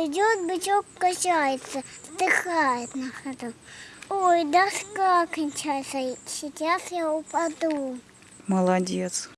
Идет бычок, качается, вздыхает на ходу. Ой, доска кончается, сейчас я упаду. Молодец.